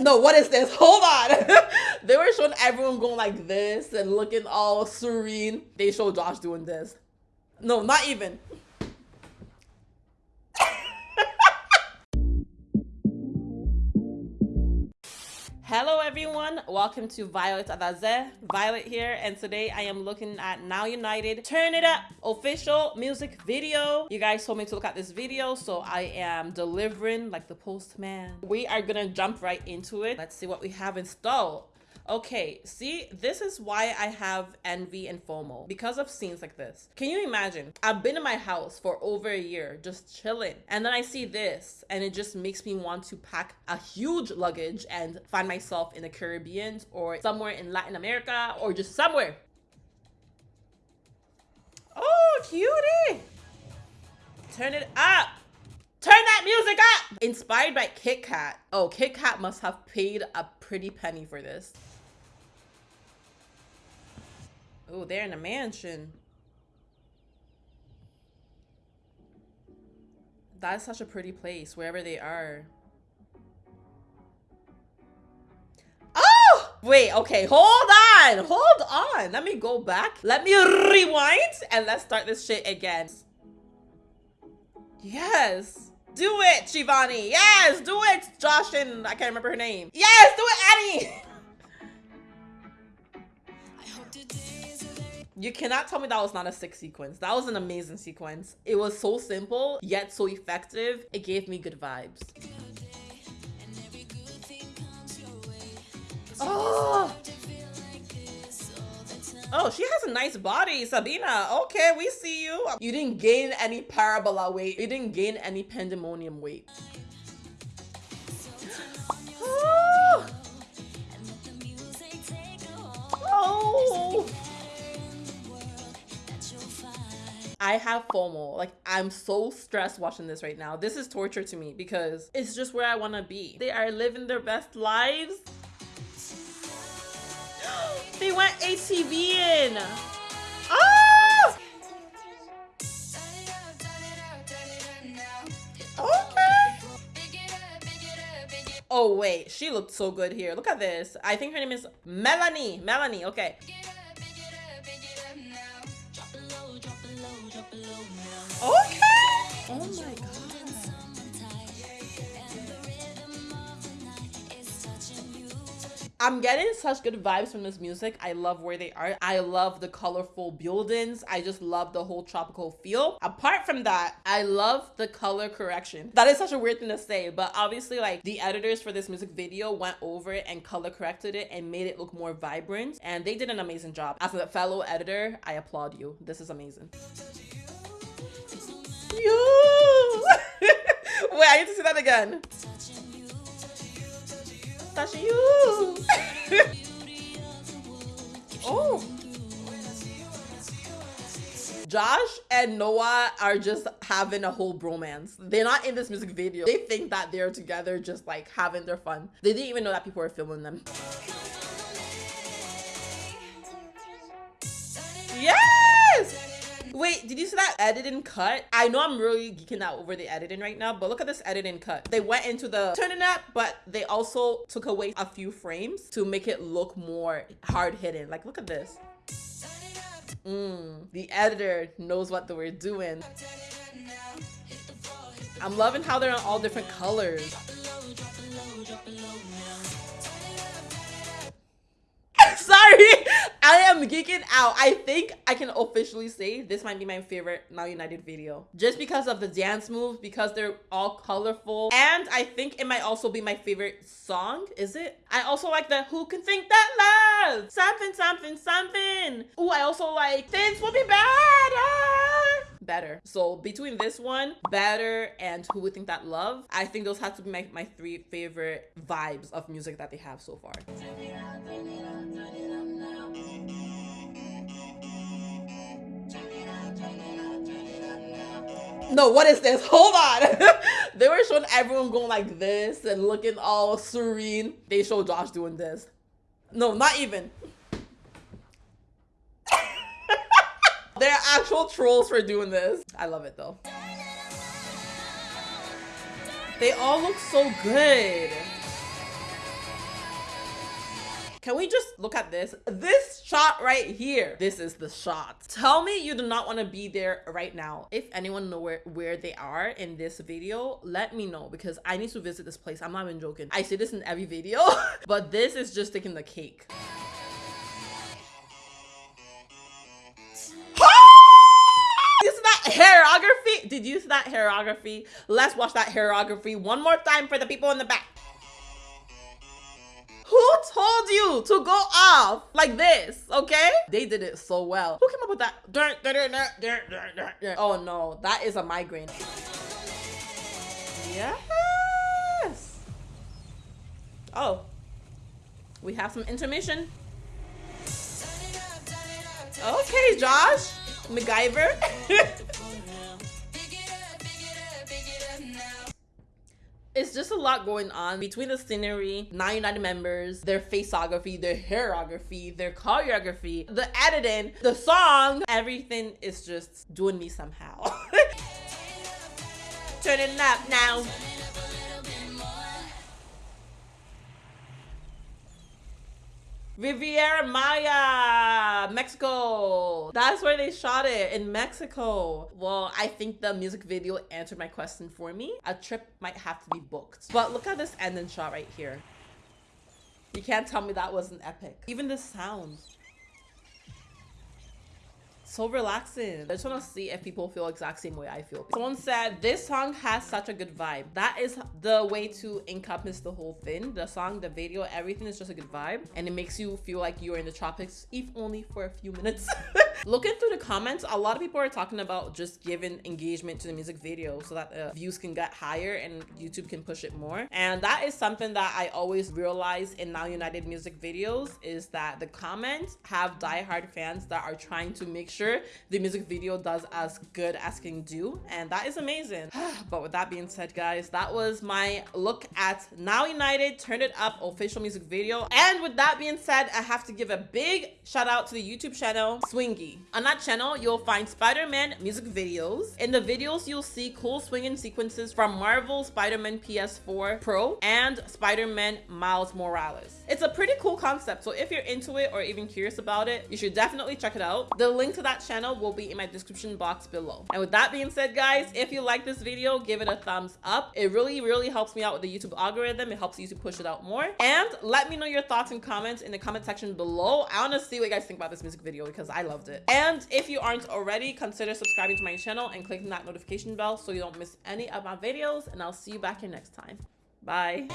No, what is this? Hold on. they were showing everyone going like this and looking all serene. They showed Josh doing this. No, not even. Hello everyone, welcome to Violet Adaze. Violet here, and today I am looking at Now United Turn It Up official music video. You guys told me to look at this video, so I am delivering like the postman. We are gonna jump right into it. Let's see what we have installed. Okay, see, this is why I have envy and FOMO because of scenes like this. Can you imagine? I've been in my house for over a year just chilling, and then I see this, and it just makes me want to pack a huge luggage and find myself in the Caribbean or somewhere in Latin America or just somewhere. Oh, cutie! Turn it up! Turn that music up! Inspired by Kit Kat. Oh, Kit Kat must have paid a pretty penny for this. Oh, they're in a mansion. That's such a pretty place, wherever they are. Oh! Wait, okay, hold on, hold on. Let me go back. Let me rewind and let's start this shit again. Yes. Do it, Shivani. Yes, do it, Josh and I can't remember her name. Yes, do it, Any. You cannot tell me that was not a sick sequence. That was an amazing sequence. It was so simple, yet so effective. It gave me good vibes. Oh, she has a nice body, Sabina. Okay, we see you. You didn't gain any parabola weight. You didn't gain any pandemonium weight. Oh. I have FOMO. Like, I'm so stressed watching this right now. This is torture to me because it's just where I want to be. They are living their best lives. They went ATV in. Oh! Okay. Oh, wait. She looked so good here. Look at this. I think her name is Melanie. Melanie. Okay. Okay. Oh my god. I'm getting such good vibes from this music. I love where they are. I love the colorful buildings. I just love the whole tropical feel. Apart from that, I love the color correction. That is such a weird thing to say, but obviously like the editors for this music video went over it and color corrected it and made it look more vibrant. And they did an amazing job. As a fellow editor, I applaud you. This is amazing. You. Wait, I need to see that again. Touching you. oh. Josh and Noah are just having a whole bromance. They're not in this music video. They think that they're together just like having their fun. They didn't even know that people were filming them. Wait, did you see that editing cut? I know I'm really geeking out over the editing right now, but look at this editing cut. They went into the turning up, but they also took away a few frames to make it look more hard hitting. Like, look at this. Mm, the editor knows what they were doing. I'm loving how they're in all different colors. Sorry, I am geeking out. I think I can officially say this might be my favorite Now United video. Just because of the dance moves, because they're all colorful. And I think it might also be my favorite song. Is it? I also like the Who Can Think That Love? Something, something, something. Ooh, I also like Things Will Be Better better. So between this one, better, and who would think that love, I think those have to be my, my three favorite vibes of music that they have so far. No, what is this? Hold on. they were showing everyone going like this and looking all serene. They showed Josh doing this. No, not even. They're actual trolls for doing this. I love it though. They all look so good. Can we just look at this? This shot right here. This is the shot. Tell me you do not want to be there right now. If anyone know where, where they are in this video, let me know because I need to visit this place. I'm not even joking. I say this in every video, but this is just taking the cake. hairography. Did you see that hairography? Let's watch that hairography one more time for the people in the back. Who told you to go off like this? Okay? They did it so well. Who came up with that? Oh no, that is a migraine. Yes. Oh, we have some intermission. Okay, Josh. MacGyver. It's just a lot going on between the scenery, 99 members, their faceography, their hairography, their choreography, the editing, the song, everything is just doing me somehow. Turn it up now. Riviera Maya, Mexico. That's where they shot it in Mexico. Well, I think the music video answered my question for me. A trip might have to be booked. But look at this ending shot right here. You can't tell me that wasn't epic. Even the sound so relaxing. I just want to see if people feel exact same way I feel. Someone said this song has such a good vibe. That is the way to encompass the whole thing. The song, the video, everything is just a good vibe. And it makes you feel like you're in the tropics, if only for a few minutes. Looking through the comments, a lot of people are talking about just giving engagement to the music video so that the views can get higher and YouTube can push it more. And that is something that I always realize in Now United music videos is that the comments have diehard fans that are trying to make sure sure the music video does as good as can do. And that is amazing. But with that being said guys that was my look at now united turn it up official music video. And with that being said i have to give a big shout out to the youtube channel swingy on that channel you'll find spider-man music videos in the videos you'll see cool swinging sequences from marvel spider-man ps4 pro and spider-man miles morales it's a pretty cool concept so if you're into it or even curious about it you should definitely check it out the link to that channel will be in my description box below. And with that being said, guys, if you like this video, give it a thumbs up. It really, really helps me out with the YouTube algorithm. It helps YouTube push it out more. And let me know your thoughts and comments in the comment section below. I want to see what you guys think about this music video because I loved it. And if you aren't already, consider subscribing to my channel and clicking that notification bell so you don't miss any of my videos. And I'll see you back here next time. Bye.